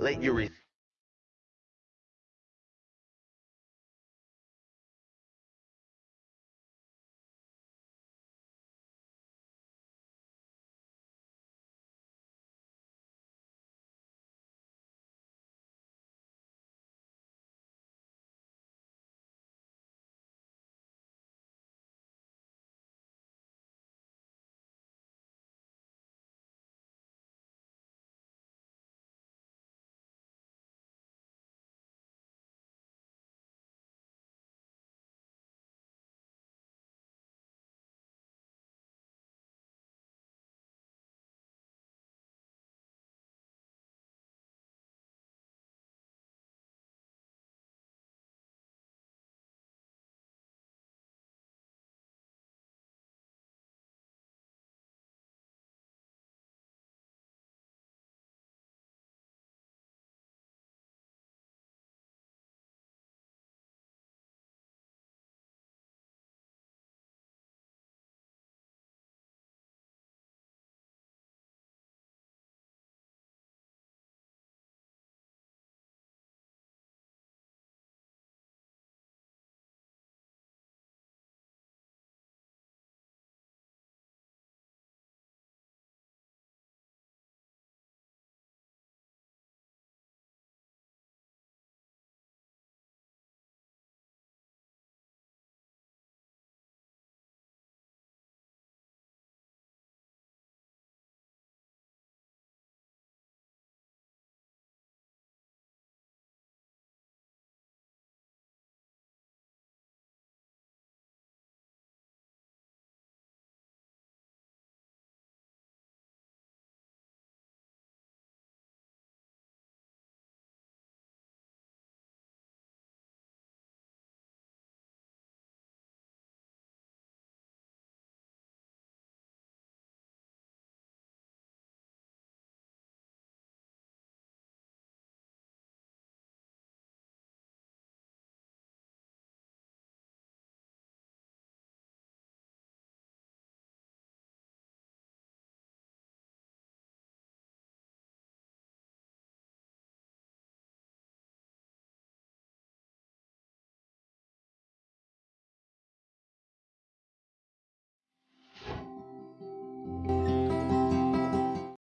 Let your